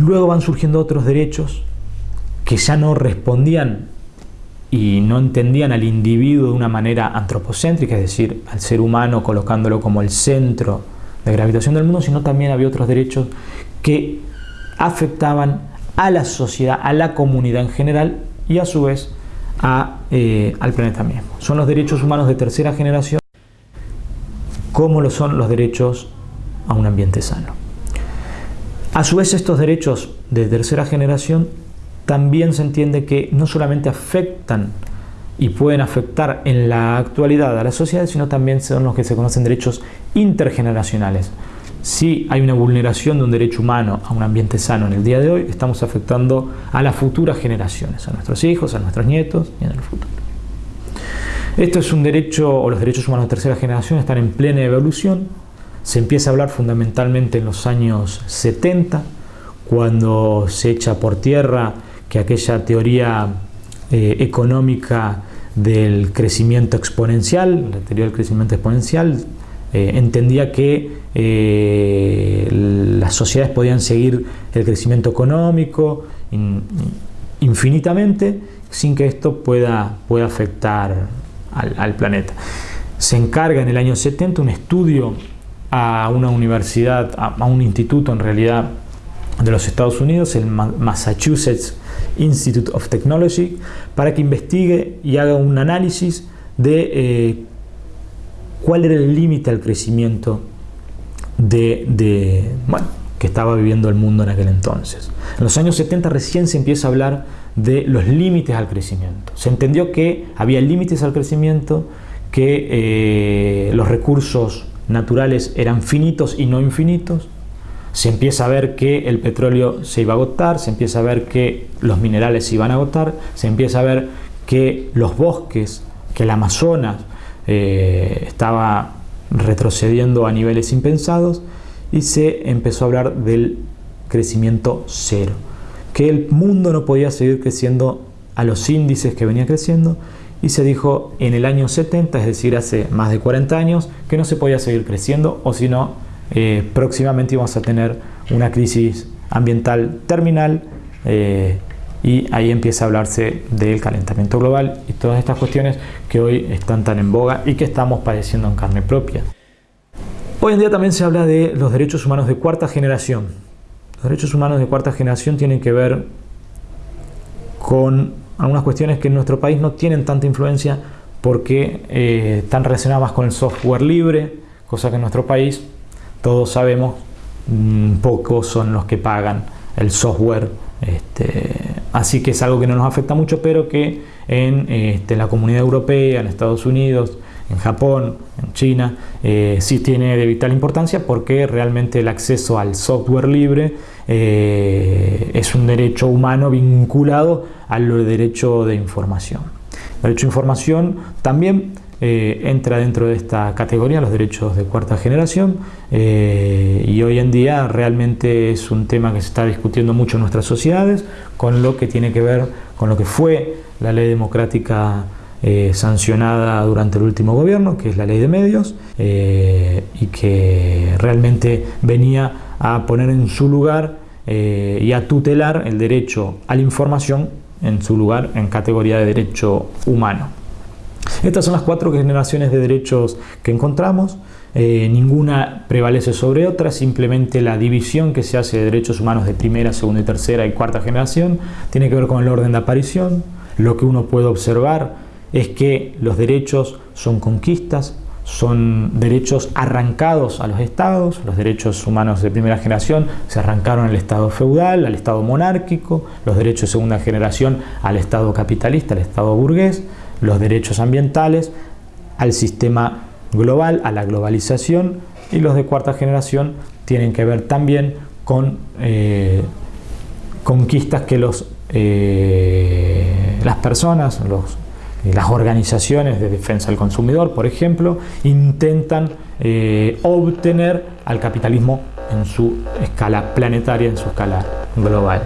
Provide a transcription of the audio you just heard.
Luego van surgiendo otros derechos que ya no respondían y no entendían al individuo de una manera antropocéntrica, es decir, al ser humano colocándolo como el centro de gravitación del mundo, sino también había otros derechos que afectaban a la sociedad, a la comunidad en general y a su vez eh, al planeta mismo. Son los derechos humanos de tercera generación como lo son los derechos a un ambiente sano. A su vez estos derechos de tercera generación también se entiende que no solamente afectan y pueden afectar en la actualidad a la sociedad, sino también son los que se conocen derechos intergeneracionales. Si hay una vulneración de un derecho humano a un ambiente sano en el día de hoy, estamos afectando a las futuras generaciones, a nuestros hijos, a nuestros nietos y en el futuro. Esto es un derecho, o los derechos humanos de tercera generación están en plena evolución. Se empieza a hablar fundamentalmente en los años 70, cuando se echa por tierra que aquella teoría eh, económica del crecimiento exponencial, la teoría del crecimiento exponencial, eh, entendía que eh, las sociedades podían seguir el crecimiento económico infinitamente sin que esto pueda, pueda afectar al, al, planeta. Se encarga en el año 70 un estudio a una universidad, a un instituto en realidad de los Estados Unidos, el Massachusetts Institute of Technology para que investigue y haga un análisis de eh, cuál era el límite al crecimiento de, bueno, que estaba viviendo el mundo en aquel entonces. En los años 70 recién se empieza a hablar de los límites al crecimiento. Se entendió que había límites al crecimiento, que eh, los recursos naturales eran finitos y no infinitos, se empieza a ver que el petróleo se iba a agotar, se empieza a ver que los minerales se iban a agotar, se empieza a ver que los bosques, que el Amazonas eh, estaba retrocediendo a niveles impensados y se empezó a hablar del crecimiento cero, que el mundo no podía seguir creciendo a los índices que venía creciendo y se dijo en el año 70, es decir, hace más de 40 años, que no se podía seguir creciendo o si no, eh, próximamente vamos a tener una crisis ambiental terminal eh, y ahí empieza a hablarse del calentamiento global y todas estas cuestiones que hoy están tan en boga y que estamos padeciendo en carne propia. Hoy en día también se habla de los derechos humanos de cuarta generación. Los derechos humanos de cuarta generación tienen que ver con algunas cuestiones que en nuestro país no tienen tanta influencia porque eh, están relacionadas con el software libre, cosa que en nuestro país todos sabemos, mm, pocos son los que pagan el software, este, así que es algo que no nos afecta mucho, pero que en este, la comunidad europea, en Estados Unidos, en Japón, en China, eh, sí tiene de vital importancia porque realmente el acceso al software libre eh, es un derecho humano vinculado al derecho de información. El derecho de información también eh, entra dentro de esta categoría, los derechos de cuarta generación, eh, y hoy en día realmente es un tema que se está discutiendo mucho en nuestras sociedades, con lo que tiene que ver con lo que fue la ley democrática eh, sancionada durante el último gobierno, que es la ley de medios, y que realmente venía a poner en su lugar y a tutelar el derecho a la información en su lugar en categoría de derecho humano. Estas son las cuatro generaciones de derechos que encontramos. Eh, ninguna prevalece sobre otra, simplemente la división que se hace de derechos humanos de primera, segunda y tercera y cuarta generación tiene que ver con el orden de aparición. Lo que uno puede observar es que los derechos son conquistas, son derechos arrancados a los estados, los derechos humanos de primera generación se arrancaron al estado feudal, al estado monárquico, los derechos de segunda generación al estado capitalista, al estado burgués, los derechos ambientales, al sistema global, a la globalización y los de cuarta generación tienen que ver también con eh, conquistas que los, eh, las personas, los, las organizaciones de defensa del consumidor, por ejemplo, intentan eh, obtener al capitalismo en su escala planetaria, en su escala global.